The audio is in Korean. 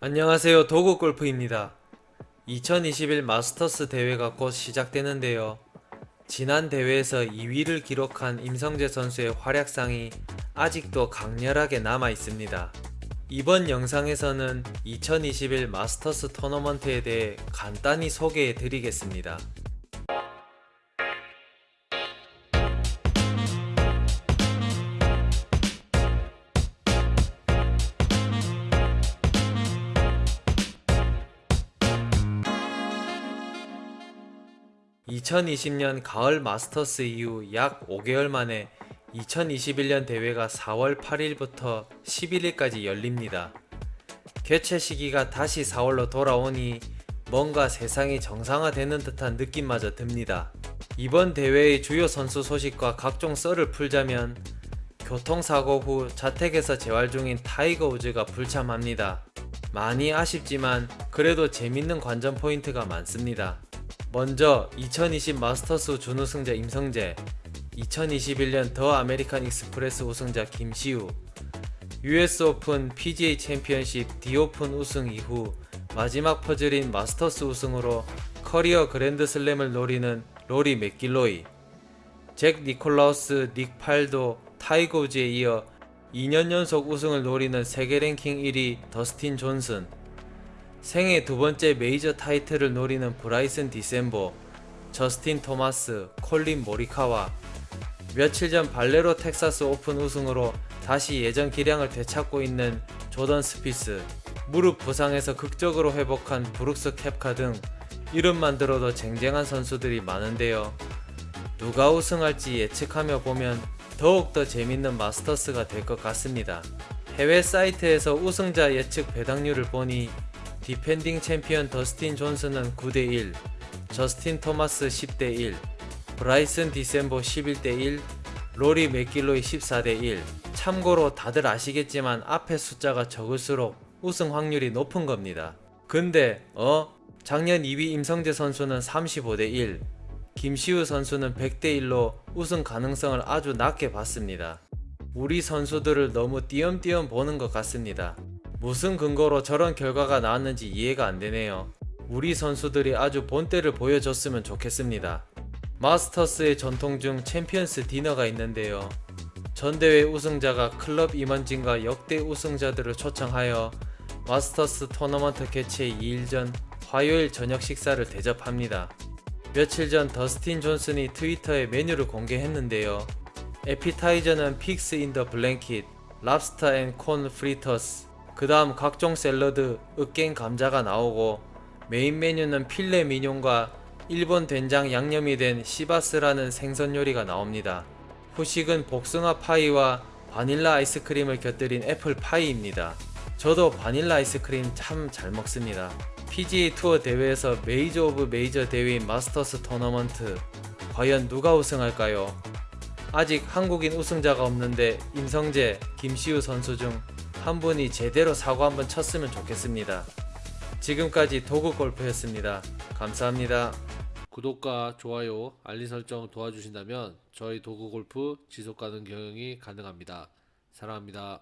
안녕하세요. 도구골프입니다. 2021 마스터스 대회가 곧 시작되는데요. 지난 대회에서 2위를 기록한 임성재 선수의 활약상이 아직도 강렬하게 남아 있습니다. 이번 영상에서는 2021 마스터스 토너먼트에 대해 간단히 소개해 드리겠습니다 2020년 가을 마스터스 이후 약 5개월 만에 2021년 대회가 4월 8일부터 11일까지 열립니다. 개최 시기가 다시 4월로 돌아오니 뭔가 세상이 정상화되는 듯한 느낌마저 듭니다. 이번 대회의 주요 선수 소식과 각종 썰을 풀자면 교통사고 후 자택에서 재활 중인 타이거 우즈가 불참합니다. 많이 아쉽지만 그래도 재밌는 관전 포인트가 많습니다. 먼저 2020 마스터스 준우승자 임성재 2021년 더 아메리칸 익스프레스 우승자 김시우 US 오픈 PGA 챔피언십 디오픈 우승 이후 마지막 퍼즐인 마스터스 우승으로 커리어 그랜드슬램을 노리는 로리 맥길로이 잭 니콜라우스 닉 팔도 타이거 우즈에 이어 2년 연속 우승을 노리는 세계 랭킹 1위 더스틴 존슨 생애 두 번째 메이저 타이틀을 노리는 브라이슨 디섐보, 저스틴 토마스, 콜린 모리카와 며칠 전 발레로 텍사스 오픈 우승으로 다시 예전 기량을 되찾고 있는 조던 스피스, 무릎 부상에서 극적으로 회복한 브룩스 켑카 등 이름만 들어도 쟁쟁한 선수들이 많은데요. 누가 우승할지 예측하며 보면 더욱더 재밌는 마스터스가 될 것 같습니다. 해외 사이트에서 우승자 예측 배당률을 보니 디펜딩 챔피언 더스틴 존슨은 9대1, 저스틴 토마스 10대1, 브라이슨 디섐보 11대1, 로리 매킬로이 14대1 참고로 다들 아시겠지만 앞에 숫자가 적을수록 우승 확률이 높은 겁니다. 근데 어? 작년 2위 임성재 선수는 35대1 김시우 선수는 100대1로 우승 가능성을 아주 낮게 봤습니다. 우리 선수들을 너무 띄엄띄엄 보는 것 같습니다. 무슨 근거로 저런 결과가 나왔는지 이해가 안되네요. 우리 선수들이 아주 본때를 보여줬으면 좋겠습니다. 마스터스의 전통 중 챔피언스 디너가 있는데요. 전대회 우승자가 클럽 임원진과 역대 우승자들을 초청하여 마스터스 토너먼트 개최 2일 전 화요일 저녁 식사를 대접합니다. 며칠 전 더스틴 존슨이 트위터에 메뉴를 공개했는데요. 에피타이저는 pigs in the blanket, lobster and corn fritters, 그 다음 각종 샐러드, 으깬 감자가 나오고 메인 메뉴는 filet mignon과 일본 된장 양념이 된 sea bass라는 생선 요리가 나옵니다. 후식은 복숭아 파이와 바닐라 아이스크림을 곁들인 애플 파이입니다. 저도 바닐라 아이스크림 참 잘 먹습니다. PGA 투어 대회에서 메이저 of 메이저 대회인 마스터스 토너먼트 과연 누가 우승할까요? 아직 한국인 우승자가 없는데 임성재, 김시우 선수 중 한 분이 제대로 사고 한번 쳤으면 좋겠습니다. 지금까지 도구골프였습니다. 감사합니다. 구독과 좋아요, 알림 설정 도와주신다면 저희 도구골프 지속가능 경영이 가능합니다. 사랑합니다.